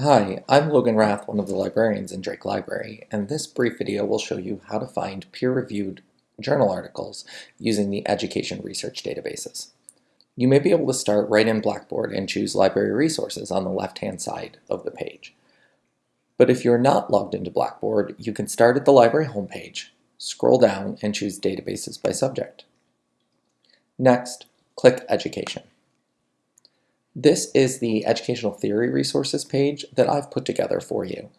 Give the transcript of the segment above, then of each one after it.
Hi, I'm Logan Rath, one of the librarians in Drake Library, and this brief video will show you how to find peer-reviewed journal articles using the education research databases. You may be able to start right in Blackboard and choose Library Resources on the left-hand side of the page. But if you're not logged into Blackboard, you can start at the library homepage, scroll down, and choose Databases by Subject. Next, click Education. This is the educational theory resources page that I've put together for you,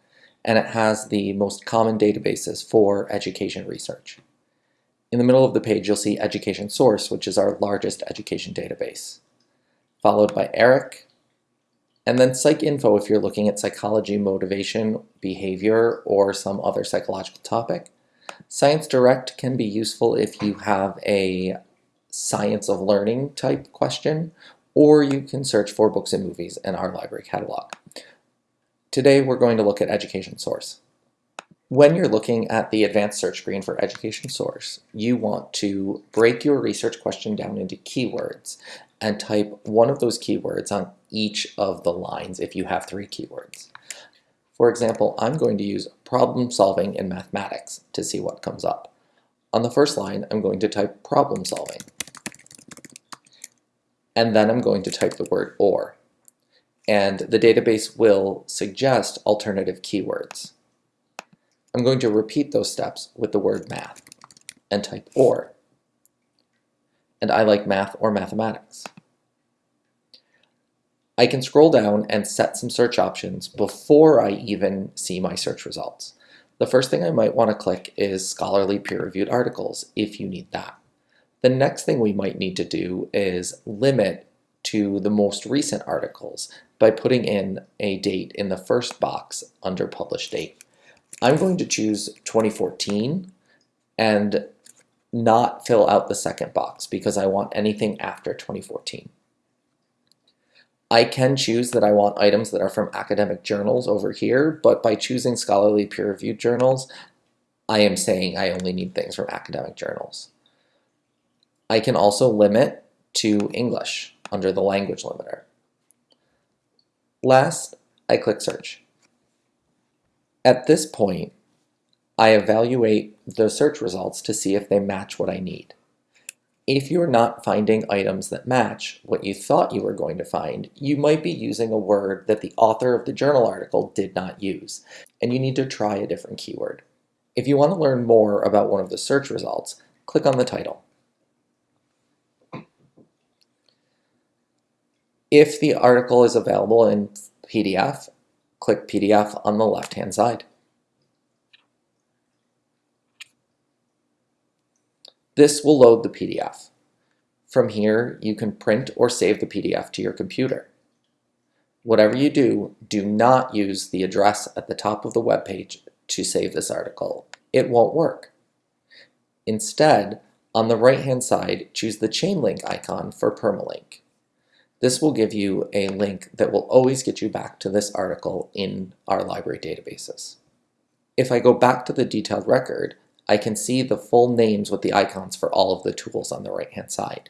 and it has the most common databases for education research. In the middle of the page, you'll see Education Source, which is our largest education database, followed by ERIC, and then PsycInfo if you're looking at psychology, motivation, behavior, or some other psychological topic. Science Direct can be useful if you have a science of learning type question or you can search for books and movies in our library catalog. Today we're going to look at Education Source. When you're looking at the advanced search screen for Education Source, you want to break your research question down into keywords and type one of those keywords on each of the lines if you have three keywords. For example, I'm going to use problem solving in mathematics to see what comes up. On the first line, I'm going to type problem solving and then I'm going to type the word OR. And the database will suggest alternative keywords. I'm going to repeat those steps with the word math and type OR. And I like math or mathematics. I can scroll down and set some search options before I even see my search results. The first thing I might want to click is scholarly peer-reviewed articles if you need that. The next thing we might need to do is limit to the most recent articles by putting in a date in the first box under published date. I'm going to choose 2014 and not fill out the second box because I want anything after 2014. I can choose that I want items that are from academic journals over here, but by choosing scholarly peer-reviewed journals, I am saying I only need things from academic journals. I can also limit to English under the language limiter. Last, I click search. At this point, I evaluate the search results to see if they match what I need. If you're not finding items that match what you thought you were going to find, you might be using a word that the author of the journal article did not use, and you need to try a different keyword. If you want to learn more about one of the search results, click on the title. If the article is available in PDF, click PDF on the left-hand side. This will load the PDF. From here, you can print or save the PDF to your computer. Whatever you do, do not use the address at the top of the web page to save this article. It won't work. Instead, on the right-hand side, choose the chain link icon for permalink. This will give you a link that will always get you back to this article in our library databases. If I go back to the detailed record, I can see the full names with the icons for all of the tools on the right-hand side.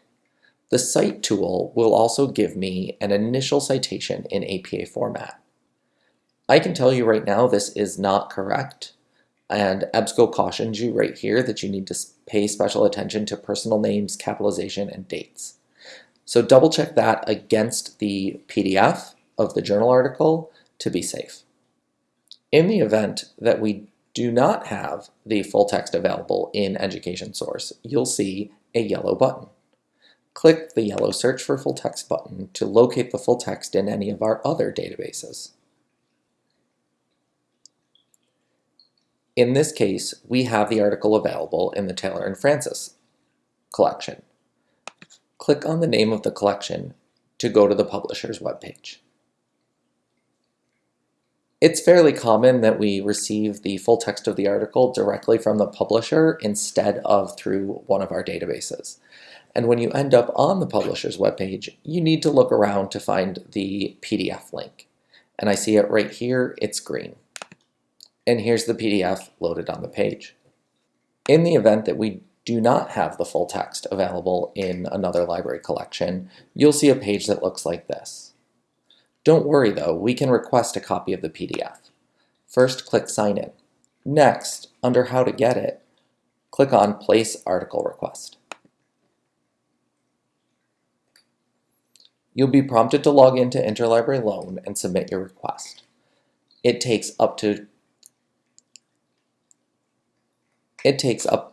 The Cite tool will also give me an initial citation in APA format. I can tell you right now this is not correct, and EBSCO cautions you right here that you need to pay special attention to personal names, capitalization, and dates. So double check that against the PDF of the journal article to be safe. In the event that we do not have the full text available in Education Source, you'll see a yellow button. Click the yellow Search for Full Text button to locate the full text in any of our other databases. In this case, we have the article available in the Taylor and Francis collection click on the name of the collection to go to the publisher's webpage. It's fairly common that we receive the full text of the article directly from the publisher instead of through one of our databases. And when you end up on the publisher's webpage, you need to look around to find the PDF link. And I see it right here, it's green. And here's the PDF loaded on the page. In the event that we do not have the full text available in another library collection, you'll see a page that looks like this. Don't worry though, we can request a copy of the PDF. First, click Sign In. Next, under How to Get It, click on Place Article Request. You'll be prompted to log into Interlibrary Loan and submit your request. It takes up to it takes up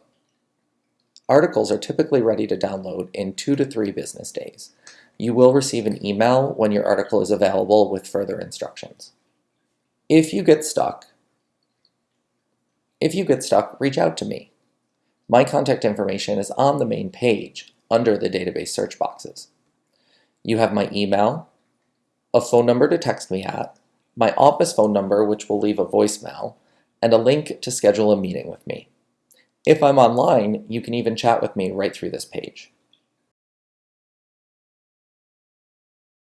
articles are typically ready to download in two to three business days. You will receive an email when your article is available with further instructions. If you get stuck, if you get stuck, reach out to me. My contact information is on the main page under the database search boxes. You have my email, a phone number to text me at, my office phone number which will leave a voicemail, and a link to schedule a meeting with me. If I'm online, you can even chat with me right through this page.